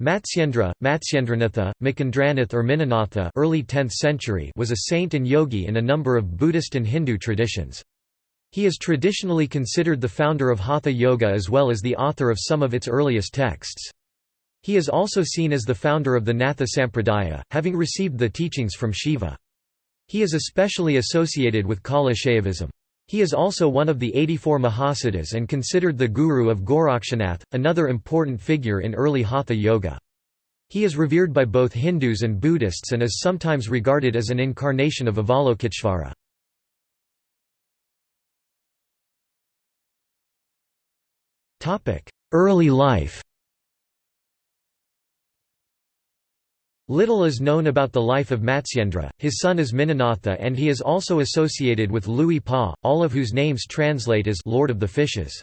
Matsyendra, Matsyendranatha, Makendranath or Minanatha early 10th century was a saint and yogi in a number of Buddhist and Hindu traditions. He is traditionally considered the founder of Hatha Yoga as well as the author of some of its earliest texts. He is also seen as the founder of the Natha Sampradaya, having received the teachings from Shiva. He is especially associated with Kaula Shaivism. He is also one of the 84 Mahasiddhas and considered the guru of Gorakshanath, another important figure in early Hatha Yoga. He is revered by both Hindus and Buddhists and is sometimes regarded as an incarnation of Avalokiteshvara. Early life Little is known about the life of Matsyendra, his son is Minanatha and he is also associated with Lui Pa, all of whose names translate as Lord of the Fishes.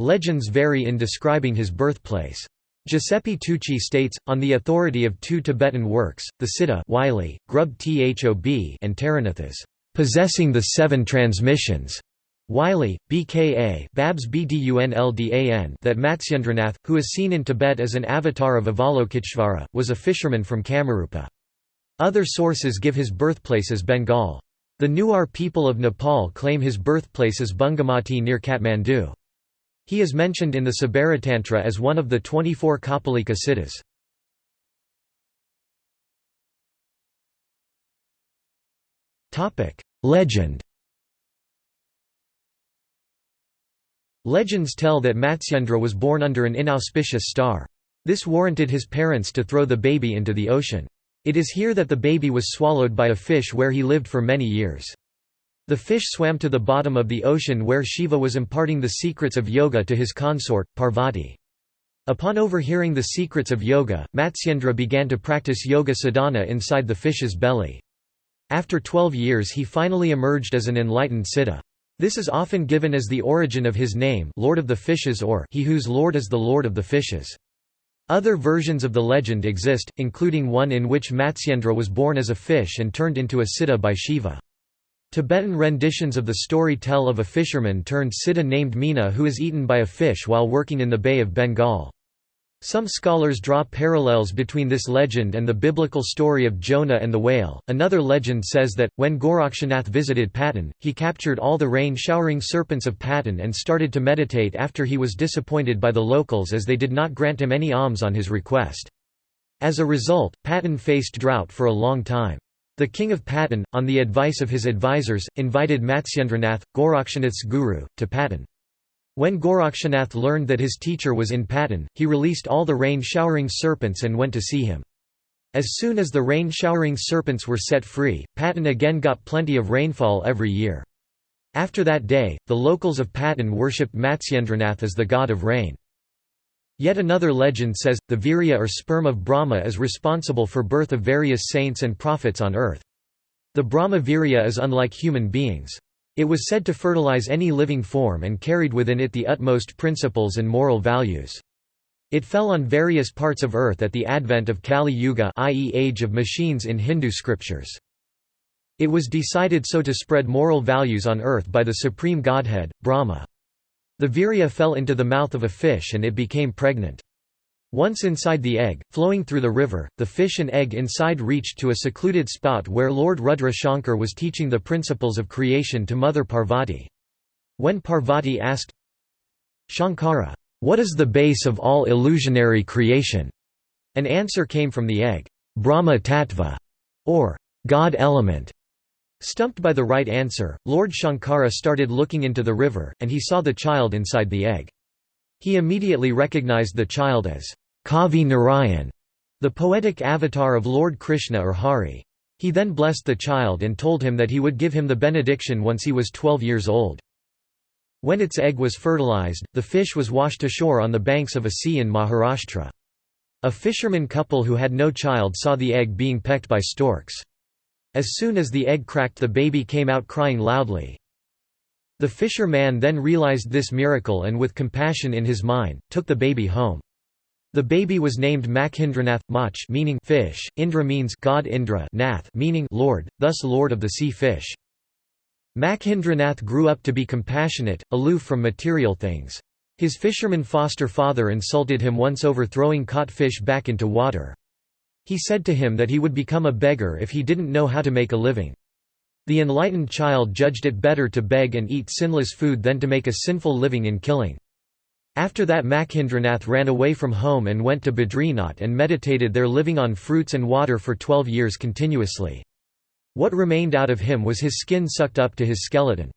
Legends vary in describing his birthplace. Giuseppe Tucci states, on the authority of two Tibetan works, the Siddha Wylie, Grub Thob and Taranathas, possessing the seven transmissions, Wylie, BKA Babs Bdunldan that Matsyendranath, who is seen in Tibet as an avatar of Avalokiteshvara, was a fisherman from Kamarupa. Other sources give his birthplace as Bengal. The Newar people of Nepal claim his birthplace as Bungamati near Kathmandu. He is mentioned in the Sabaratantra as one of the 24 Kapalika siddhas. Legend Legends tell that Matsyendra was born under an inauspicious star. This warranted his parents to throw the baby into the ocean. It is here that the baby was swallowed by a fish where he lived for many years. The fish swam to the bottom of the ocean where Shiva was imparting the secrets of yoga to his consort, Parvati. Upon overhearing the secrets of yoga, Matsyendra began to practice yoga sadhana inside the fish's belly. After 12 years he finally emerged as an enlightened siddha. This is often given as the origin of his name Lord of the Fishes or he whose lord is the Lord of the Fishes. Other versions of the legend exist, including one in which Matsyendra was born as a fish and turned into a siddha by Shiva. Tibetan renditions of the story tell of a fisherman turned siddha named Meena who is eaten by a fish while working in the Bay of Bengal. Some scholars draw parallels between this legend and the biblical story of Jonah and the whale. Another legend says that, when Gorakshanath visited Patan, he captured all the rain showering serpents of Patan and started to meditate after he was disappointed by the locals as they did not grant him any alms on his request. As a result, Patan faced drought for a long time. The king of Patan, on the advice of his advisers, invited Matsyendranath, Gorakshanath's guru, to Patan. When Gorakshanath learned that his teacher was in Patan, he released all the rain-showering serpents and went to see him. As soon as the rain-showering serpents were set free, Patan again got plenty of rainfall every year. After that day, the locals of Patan worshipped Matsyendranath as the god of rain. Yet another legend says, the virya or sperm of Brahma is responsible for birth of various saints and prophets on earth. The Brahma virya is unlike human beings. It was said to fertilize any living form and carried within it the utmost principles and moral values. It fell on various parts of earth at the advent of Kali Yuga i.e. age of machines in Hindu scriptures. It was decided so to spread moral values on earth by the supreme godhead, Brahma. The virya fell into the mouth of a fish and it became pregnant. Once inside the egg, flowing through the river, the fish and egg inside reached to a secluded spot where Lord Rudra Shankar was teaching the principles of creation to Mother Parvati. When Parvati asked, Shankara, what is the base of all illusionary creation? An answer came from the egg, Brahma Tattva, or God element. Stumped by the right answer, Lord Shankara started looking into the river, and he saw the child inside the egg. He immediately recognized the child as Kavi Narayan, the poetic avatar of Lord Krishna or Hari. He then blessed the child and told him that he would give him the benediction once he was 12 years old. When its egg was fertilized, the fish was washed ashore on the banks of a sea in Maharashtra. A fisherman couple who had no child saw the egg being pecked by storks. As soon as the egg cracked the baby came out crying loudly. The fisherman then realized this miracle and with compassion in his mind, took the baby home. The baby was named Makhindranath, Mach meaning fish, Indra means God Indra Nath meaning Lord, thus Lord of the sea fish. Makhindranath grew up to be compassionate, aloof from material things. His fisherman foster father insulted him once over throwing caught fish back into water. He said to him that he would become a beggar if he didn't know how to make a living. The enlightened child judged it better to beg and eat sinless food than to make a sinful living in killing. After that Makhindranath ran away from home and went to Badrinath and meditated there living on fruits and water for twelve years continuously. What remained out of him was his skin sucked up to his skeleton.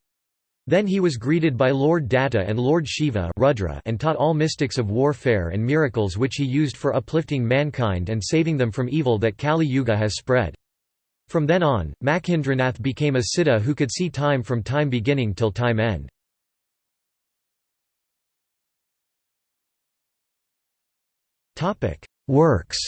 Then he was greeted by Lord Datta and Lord Shiva Rudra and taught all mystics of warfare and miracles which he used for uplifting mankind and saving them from evil that Kali Yuga has spread. From then on, Makhindranath became a siddha who could see time from time beginning till time end. Works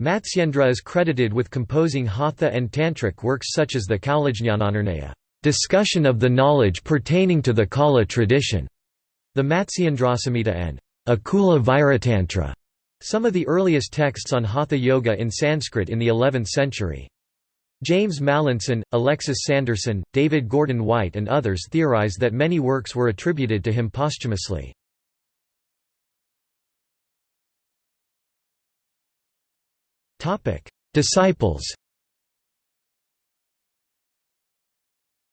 Matsyendra is credited with composing Hatha and Tantric works such as the Kaulajñananirnaya discussion of the knowledge pertaining to the Kaula tradition, the Matsyendrasamhita and Akula Vairatantra, some of the earliest texts on Hatha Yoga in Sanskrit in the 11th century. James Mallinson, Alexis Sanderson, David Gordon White and others theorize that many works were attributed to him posthumously. Disciples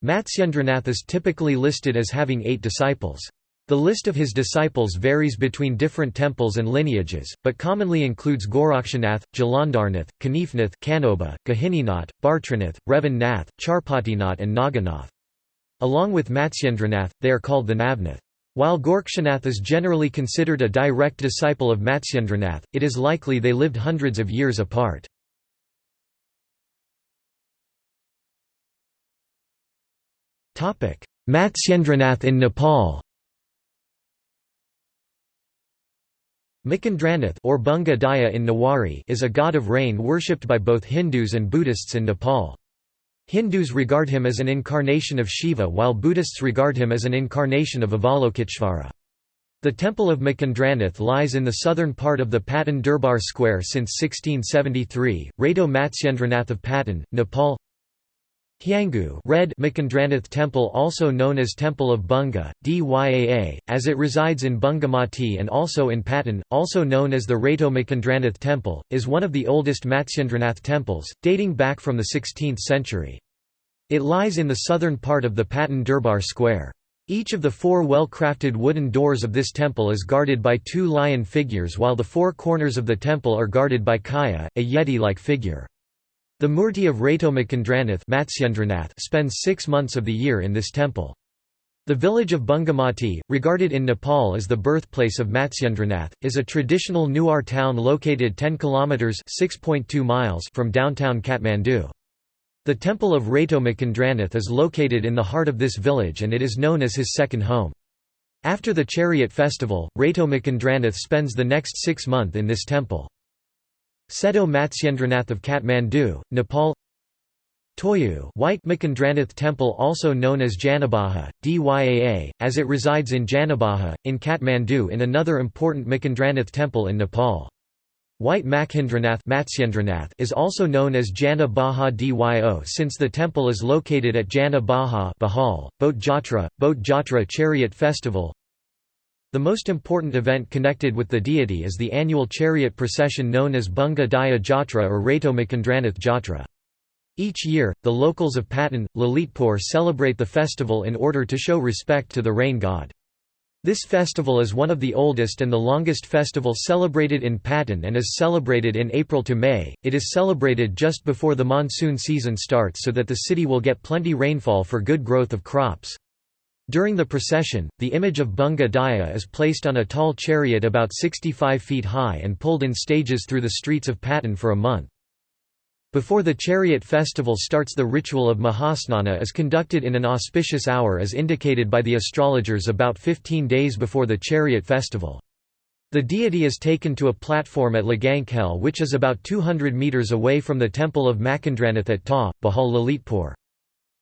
Matsyendranath is typically listed as having eight disciples. The list of his disciples varies between different temples and lineages, but commonly includes Gorakshanath, Jalandharnath, Kanifnath, Kanoba, Gahininath, Bhartranath, Revan Nath, Charpatinath and Naganath. Along with Matsyendranath, they are called the Navnath. While Gorakshanath is generally considered a direct disciple of Matsyendranath, it is likely they lived hundreds of years apart. Matsyendranath in Nepal Makindranath or Bunga Daya in Newari is a god of rain worshipped by both Hindus and Buddhists in Nepal. Hindus regard him as an incarnation of Shiva while Buddhists regard him as an incarnation of Avalokiteshvara. The temple of Makindranath lies in the southern part of the Patan Durbar Square since 1673. Rato Matsyendranath of Patan, Nepal Hyangu Red Makindranath Temple also known as Temple of Bunga, Dyaa, as it resides in Bungamati and also in Patan, also known as the Rato Makindranath Temple, is one of the oldest Matsyendranath temples, dating back from the 16th century. It lies in the southern part of the Patan Durbar Square. Each of the four well-crafted wooden doors of this temple is guarded by two lion figures while the four corners of the temple are guarded by Kaya, a yeti-like figure. The Murti of Rato Matsyendranath spends six months of the year in this temple. The village of Bungamati, regarded in Nepal as the birthplace of Matsyendranath, is a traditional Newar town located 10 kilometers (6.2 miles) from downtown Kathmandu. The temple of Rato Makindranath is located in the heart of this village and it is known as his second home. After the chariot festival, Rato Makindranath spends the next six months in this temple. Seto Matsyendranath of Kathmandu, Nepal Toyu White Makindranath Temple also known as Janabaha, Dyaa, as it resides in Janabaha, in Kathmandu in another important Makindranath temple in Nepal. White Makhindranath is also known as Jana Baha Dyo since the temple is located at Jana Baha Bahal, Bhoto Jatra, Bhoto Jatra Chariot Festival the most important event connected with the deity is the annual chariot procession known as Bunga Daya Jatra or Rato Makindranath Jatra. Each year, the locals of Patan, Lalitpur celebrate the festival in order to show respect to the rain god. This festival is one of the oldest and the longest festival celebrated in Patan and is celebrated in April to May. It is celebrated just before the monsoon season starts so that the city will get plenty rainfall for good growth of crops. During the procession, the image of Bunga Daya is placed on a tall chariot about 65 feet high and pulled in stages through the streets of Patan for a month. Before the chariot festival starts the ritual of Mahasnana is conducted in an auspicious hour as indicated by the astrologers about 15 days before the chariot festival. The deity is taken to a platform at Lagankhel which is about 200 metres away from the temple of Makindranath at Ta, Bahal Lalitpur.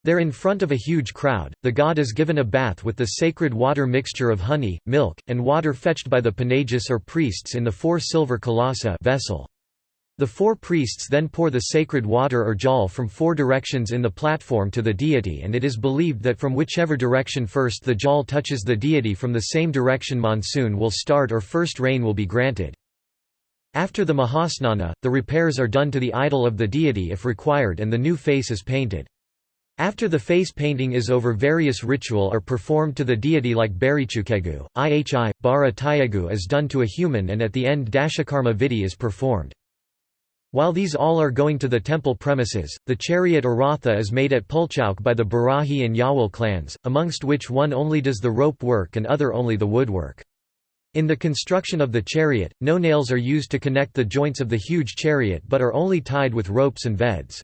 There in front of a huge crowd, the god is given a bath with the sacred water mixture of honey, milk, and water fetched by the Panagas or priests in the four silver kalasa vessel. The four priests then pour the sacred water or jal from four directions in the platform to the deity and it is believed that from whichever direction first the jal touches the deity from the same direction monsoon will start or first rain will be granted. After the Mahasnana, the repairs are done to the idol of the deity if required and the new face is painted. After the face painting is over various ritual are performed to the deity like Barichukegu, Ihi, Bara Tayegu is done to a human and at the end Dashakarma Vidhi is performed. While these all are going to the temple premises, the chariot or ratha is made at Pulchauk by the Barahi and Yawal clans, amongst which one only does the rope work and other only the woodwork. In the construction of the chariot, no nails are used to connect the joints of the huge chariot but are only tied with ropes and veds.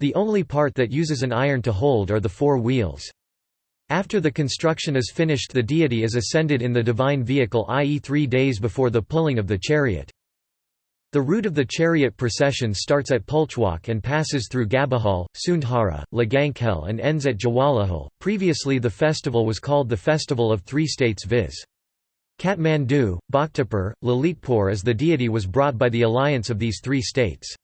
The only part that uses an iron to hold are the four wheels. After the construction is finished the deity is ascended in the divine vehicle i.e. three days before the pulling of the chariot. The route of the chariot procession starts at Pulchauk and passes through Gabahal, Sundhara, Lagankhel and ends at Jawalakhel. Previously the festival was called the Festival of Three States viz. Kathmandu, Bhaktapur, Lalitpur as the deity was brought by the alliance of these three states.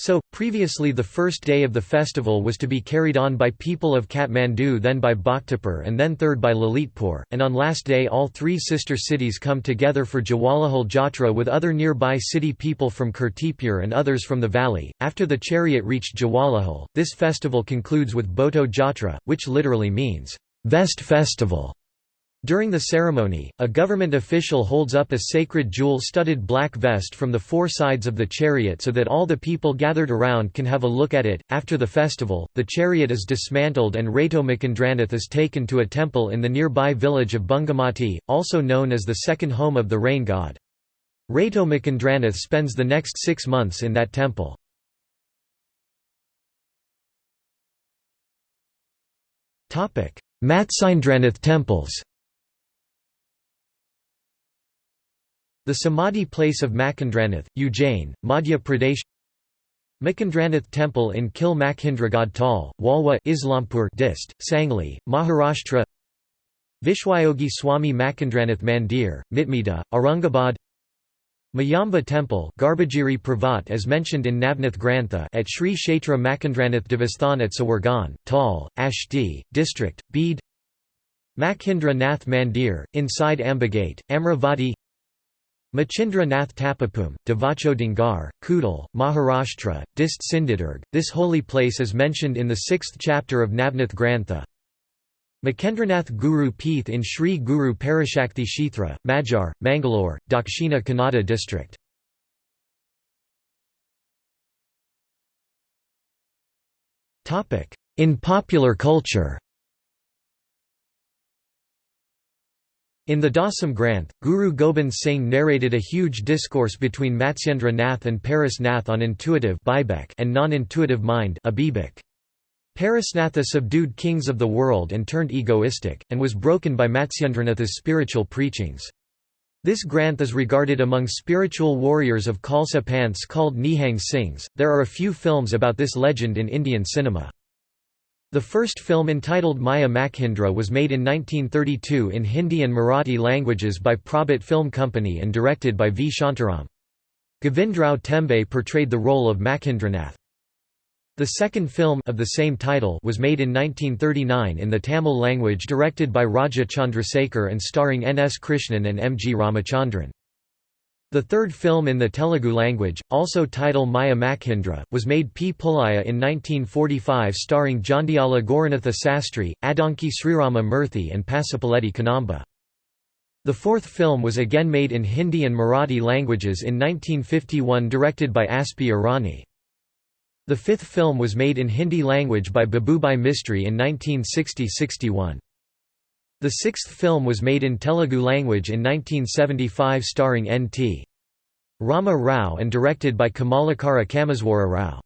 So, previously the first day of the festival was to be carried on by people of Kathmandu then by Bhaktapur and then third by Lalitpur, and on last day all three sister cities come together for Jawalakhel Jatra with other nearby city people from Kirtipur and others from the valley. After the chariot reached Jawalakhel, this festival concludes with Bhoto Jatra, which literally means, vest festival. During the ceremony, a government official holds up a sacred jewel-studded black vest from the four sides of the chariot so that all the people gathered around can have a look at it. After the festival, the chariot is dismantled and Rato Makandranath is taken to a temple in the nearby village of Bungamati, also known as the second home of the rain god. Rato Makandranath spends the next six months in that temple. Matsyendranath temples The Samadhi place of Makandranath, Ujjain, Madhya Pradesh Makandranath Temple in Kil Makhindra Tal, Walwa Islampur Dist, Sangli, Maharashtra Vishwayogi Swami Makandranath Mandir, Mitmida, Aurangabad Mayamba Temple Garbhagiri Pravat as mentioned in Navnath Grantha at Sri Kshetra Makandranath Devasthan at Sawargan, Tal, Ashti, District, Bede Makhindra Nath Mandir, inside Ambagate, Amravati Machindra Nath Tapapum, Devacho Dangar, Kudal, Maharashtra, Dist Sindhudurg. This holy place is mentioned in the sixth chapter of Navnath Grantha. Makendranath Guru Peeth in Sri Guru Parashakti Kshetra, Magyar, Mangalore, Dakshina Kannada district. In popular culture In the Dasam Granth, Guru Gobind Singh narrated a huge discourse between Matsyendra Nath and Paras Nath on intuitive and non-intuitive mind Parasnatha subdued kings of the world and turned egoistic, and was broken by Matsyendranath's spiritual preachings. This Granth is regarded among spiritual warriors of Khalsa Panths called Nihang Singhs. There are a few films about this legend in Indian cinema. The first film entitled Maya Makhindra was made in 1932 in Hindi and Marathi languages by Prabhat Film Company and directed by V. Shantaram. Govindrao Tembe portrayed the role of Makhindranath. The second film of the same title was made in 1939 in the Tamil language directed by Raja Chandrasekhar and starring N. S. Krishnan and M. G. Ramachandran. The third film in the Telugu language, also titled Maya Makhindra, was made P. Pullaiah in 1945 starring Jandiala Gauranatha Sastry, Adanki Srirama Murthy and Pasupuleti Kannamba. The fourth film was again made in Hindi and Marathi languages in 1951 directed by Aspi Irani. The fifth film was made in Hindi language by Babubai Mistry in 1960–61. The sixth film was made in Telugu language in 1975 starring N.T. Rama Rao and directed by Kamalakara Kameswara Rao.